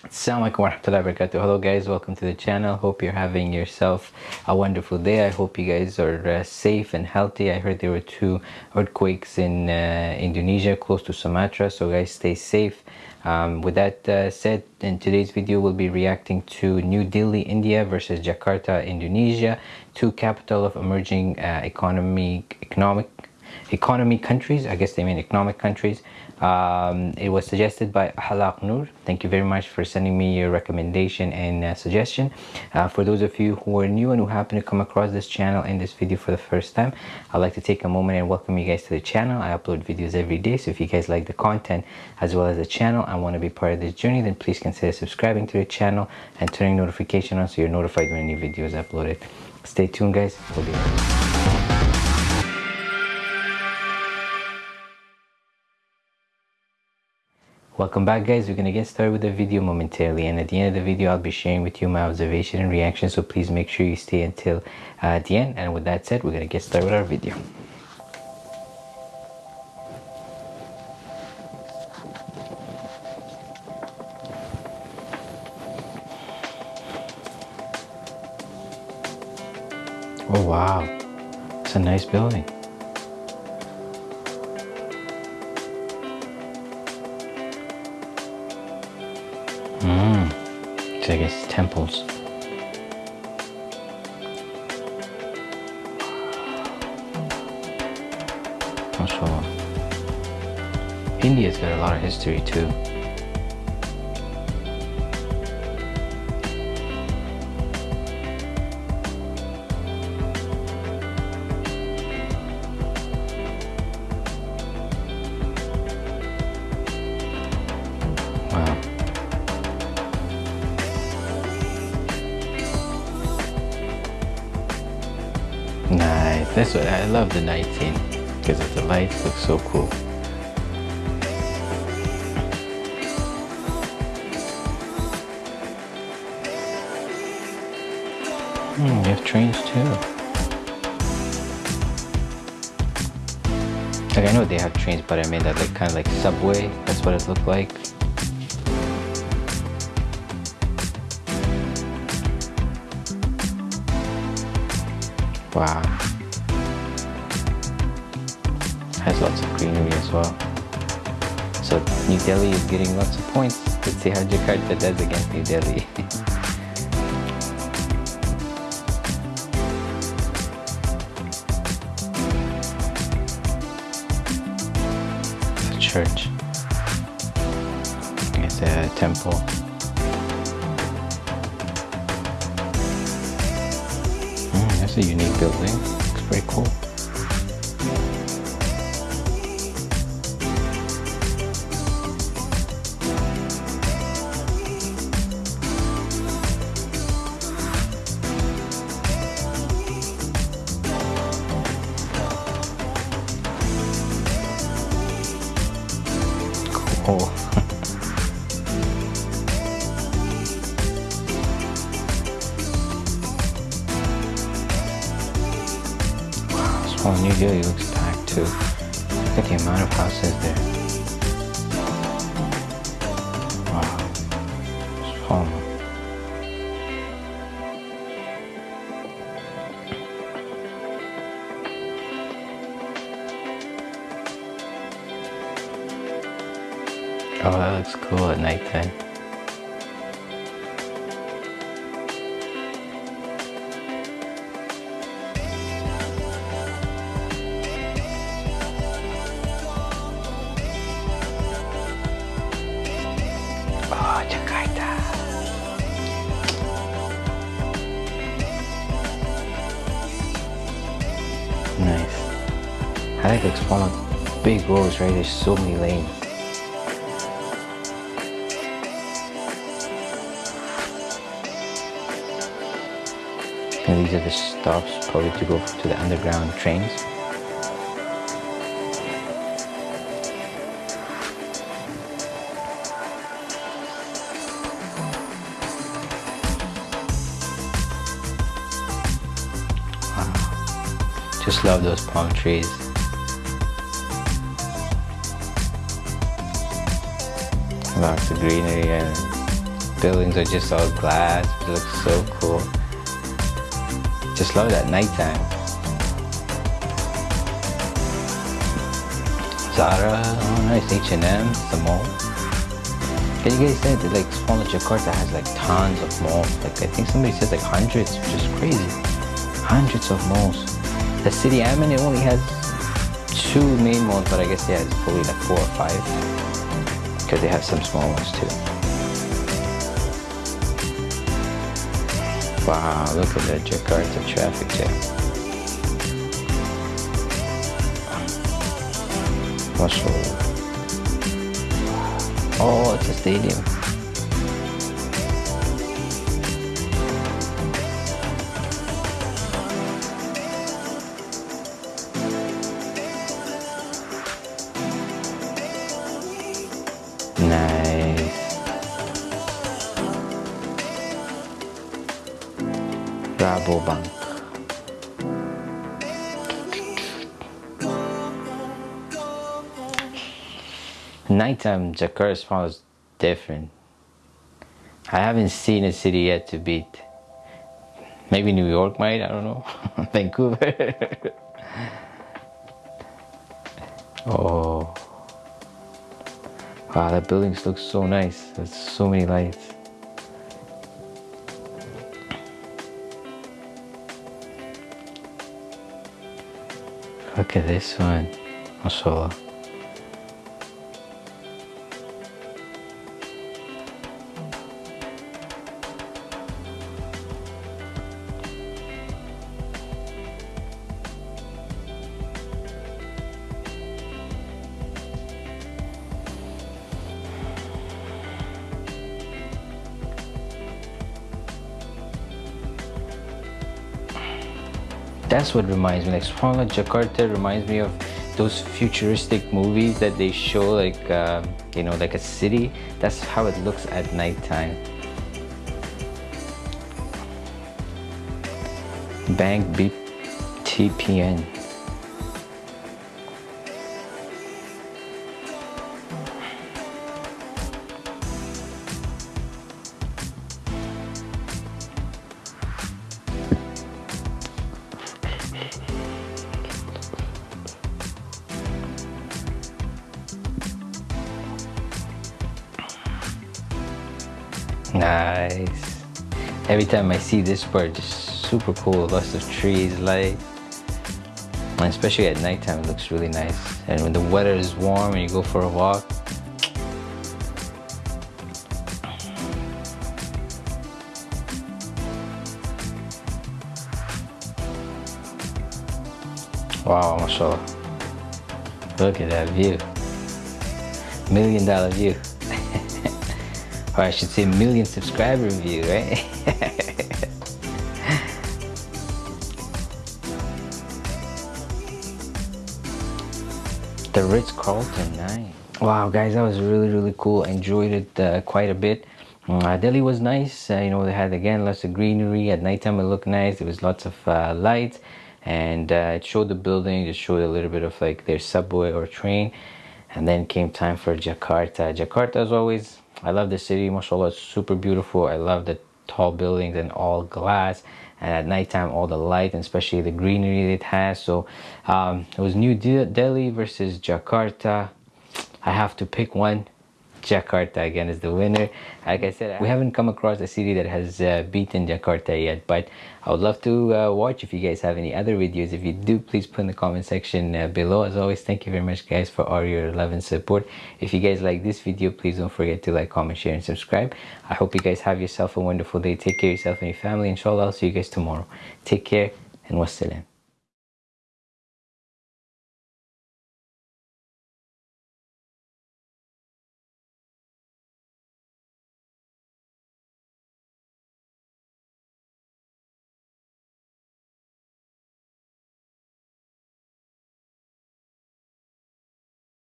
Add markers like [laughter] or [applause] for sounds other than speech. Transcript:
Assalamualaikum warahmatullahi wabarakatuh. Hello guys, welcome to the channel. Hope you're having yourself a wonderful day. I hope you guys are uh, safe and healthy. I heard there were two earthquakes in uh, Indonesia close to Sumatra, so guys stay safe. Um, with that uh, said, in today's video we'll be reacting to New Delhi, India versus Jakarta, Indonesia, two capital of emerging uh, economy, economic economy countries. I guess they mean economic countries. Um, it was suggested by Halak Noor. Thank you very much for sending me your recommendation and uh, suggestion. Uh, for those of you who are new and who happen to come across this channel and this video for the first time, I'd like to take a moment and welcome you guys to the channel. I upload videos every day, so if you guys like the content as well as the channel and want to be part of this journey, then please consider subscribing to the channel and turning notification on so you're notified when new videos uploaded. Stay tuned guys, we'll be right Welcome back guys, we're gonna get started with the video momentarily and at the end of the video I'll be sharing with you my observation and reaction so please make sure you stay until uh, the end and with that said we're gonna get started with our video. Oh wow, it's a nice building. I guess temples. Also, India's got a lot of history too. That's what I love the night scene because the lights look so cool. Hmm, you have trains too. Like I know they have trains, but I mean that like kind of like subway. That's what it looked like. Wow. Has lots of greenery as well. So New Delhi is getting lots of points. Let's see how Jakarta does against New Delhi. [laughs] it's a church. It's a temple. Mm, that's a unique building. Looks pretty cool. Cool. [laughs] Oh, New Delhi looks packed too. Look at the amount of houses there. Oh, that looks cool at nighttime. Oh, Jakarta. Nice. I like Explore big roads, right? There's so many lanes. And these are the stops probably to go to the underground trains. Just love those palm trees. Lots of greenery and buildings are just all glass it looks so cool just love that nighttime Zara oh nice H&M the mall can you guys say that like smaller Jakarta has like tons of malls? Like I think somebody says like hundreds which is crazy. Hundreds of malls. The city I'm in it only has two main malls but I guess yeah it's probably like four or five. Because they have some small ones too Wow, look at that Jakarta traffic jam. Mashallah. Oh, it's a stadium. Rabobank. Nighttime Jakarta smells different. I haven't seen a city yet to beat. Maybe New York might, I don't know. [laughs] Vancouver. [laughs] oh. Wow, that building looks so nice. There's so many lights. Look at this one. MashaAllah. That's what reminds me like Swarmla Jakarta reminds me of those futuristic movies that they show like um, you know like a city. That's how it looks at nighttime. Bank BTPN Nice. Every time I see this part, just super cool. Lots of trees, light. And especially at nighttime, it looks really nice. And when the weather is warm and you go for a walk, Wow, mashallah. Look at that view. Million dollar view or I should say million subscriber view, right? [laughs] the Ritz-Carlton, nice. Wow, guys, that was really, really cool. Enjoyed it uh, quite a bit. Uh, Delhi was nice. Uh, you know, they had, again, lots of greenery. At nighttime, it looked nice. There was lots of uh, lights. And uh, it showed the building. It showed a little bit of, like, their subway or train. And then came time for Jakarta. Jakarta, as always, I love the city, mashallah, it's super beautiful. I love the tall buildings and all glass. And at nighttime all the light and especially the greenery it has. So um, it was New Delhi versus Jakarta. I have to pick one Jakarta again is the winner. Like I said, we haven't come across a city that has uh, beaten Jakarta yet, but I would love to uh, watch if you guys have any other videos. If you do, please put in the comment section uh, below. As always, thank you very much guys for all your love and support. If you guys like this video, please don't forget to like, comment, share, and subscribe. I hope you guys have yourself a wonderful day. Take care of yourself and your family. Inshallah, I'll see you guys tomorrow. Take care and wassalam.